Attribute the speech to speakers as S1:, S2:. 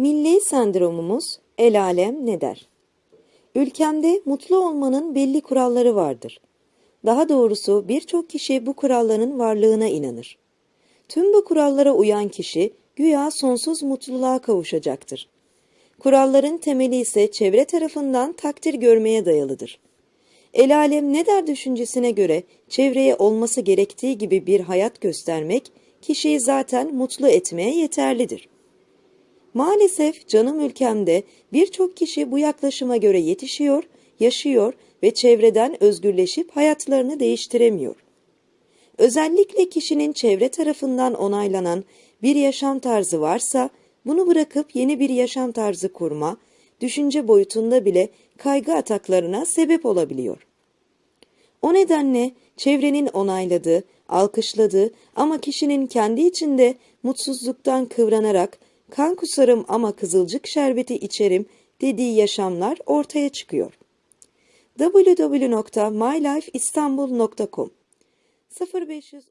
S1: Milli sendromumuz el alem ne der? Ülkemde mutlu olmanın belli kuralları vardır. Daha doğrusu birçok kişi bu kuralların varlığına inanır. Tüm bu kurallara uyan kişi güya sonsuz mutluluğa kavuşacaktır. Kuralların temeli ise çevre tarafından takdir görmeye dayalıdır. El alem ne der düşüncesine göre çevreye olması gerektiği gibi bir hayat göstermek kişiyi zaten mutlu etmeye yeterlidir. Maalesef canım ülkemde birçok kişi bu yaklaşıma göre yetişiyor, yaşıyor ve çevreden özgürleşip hayatlarını değiştiremiyor. Özellikle kişinin çevre tarafından onaylanan bir yaşam tarzı varsa bunu bırakıp yeni bir yaşam tarzı kurma, düşünce boyutunda bile kaygı ataklarına sebep olabiliyor. O nedenle çevrenin onayladığı, alkışladığı ama kişinin kendi içinde mutsuzluktan kıvranarak kan kusarım ama kızılcık şerbeti içerim dediği yaşamlar ortaya çıkıyor. www.mylifeistanbul.com 0500